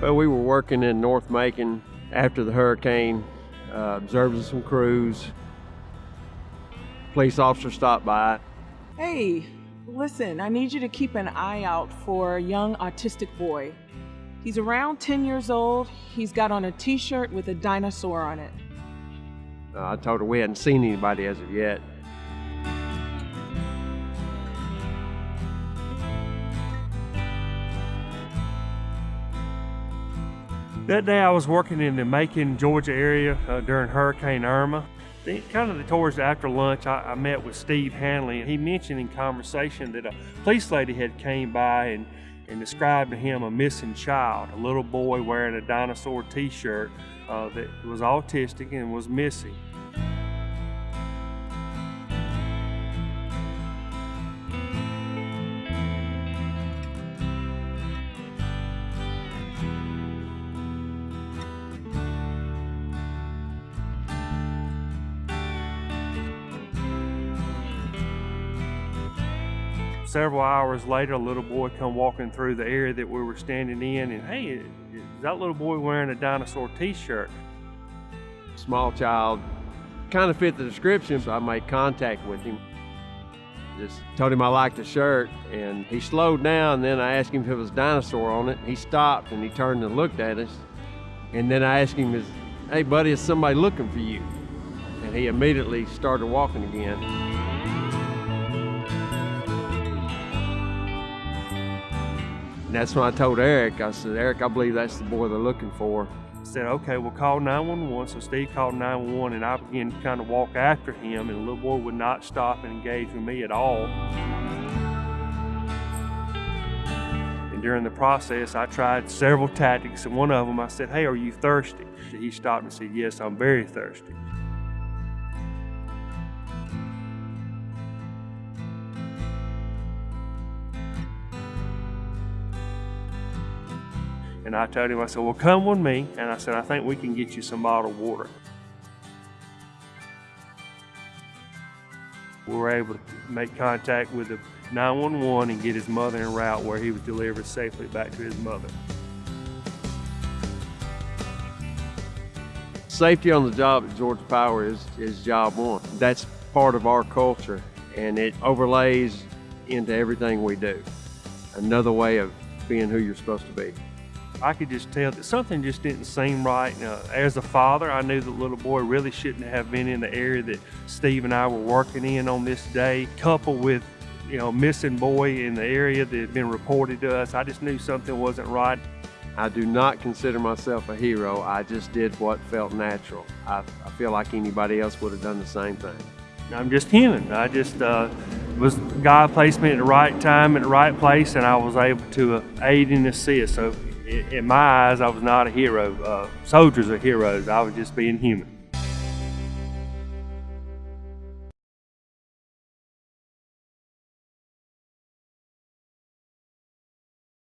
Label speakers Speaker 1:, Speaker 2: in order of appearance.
Speaker 1: Well, we were working in North Macon after the hurricane, uh, observing some crews. Police officer stopped by.
Speaker 2: Hey, listen, I need you to keep an eye out for a young autistic boy. He's around 10 years old. He's got on a t shirt with a dinosaur on it.
Speaker 1: Uh, I told her we hadn't seen anybody as of yet.
Speaker 3: That day I was working in the Macon, Georgia area uh, during Hurricane Irma. Then, kind of the towards after lunch, I, I, met with Steve Hanley, and he mentioned in conversation that a police lady had came by and, and described to him a missing child, a little boy wearing a dinosaur t-shirt uh, that was autistic and was missing. Several hours later, a little boy come walking through the area that we were standing in, and hey, is that little boy wearing a dinosaur T-shirt?
Speaker 1: Small child, kind of fit the description, so I made contact with him. Just told him I liked the shirt, and he slowed down. Then I asked him if it was dinosaur on it. He stopped and he turned and looked at us. And then I asked him, "Hey, buddy, is somebody looking for you?" And he immediately started walking again. And that's when I told Eric, I said, Eric, I believe that's the boy they're looking for.
Speaker 3: I said, okay, we'll call 911. So Steve called 911 and I began to kind of walk after him and the little boy would not stop and engage with me at all. And during the process, I tried several tactics and one of them I said, hey, are you thirsty? He stopped and said, yes, I'm very thirsty. And I told him, I said, well, come with me. And I said, I think we can get you some bottled water. We were able to make contact with the 911 and get his mother en route where he was delivered safely back to his mother.
Speaker 1: Safety on the job at Georgia Power is, is job one. That's part of our culture and it overlays into everything we do. Another way of being who you're supposed to be.
Speaker 3: I could just tell that something just didn't seem right. Uh, as a father, I knew the little boy really shouldn't have been in the area that Steve and I were working in on this day, coupled with you know, missing boy in the area that had been reported to us. I just knew something wasn't right.
Speaker 1: I do not consider myself a hero. I just did what felt natural. I, I feel like anybody else would have done the same thing.
Speaker 3: I'm just human. I just uh, was God placed me at the right time at the right place, and I was able to uh, aid and assist. So in my eyes, I was not a hero. Uh, soldiers are heroes. I was just being human.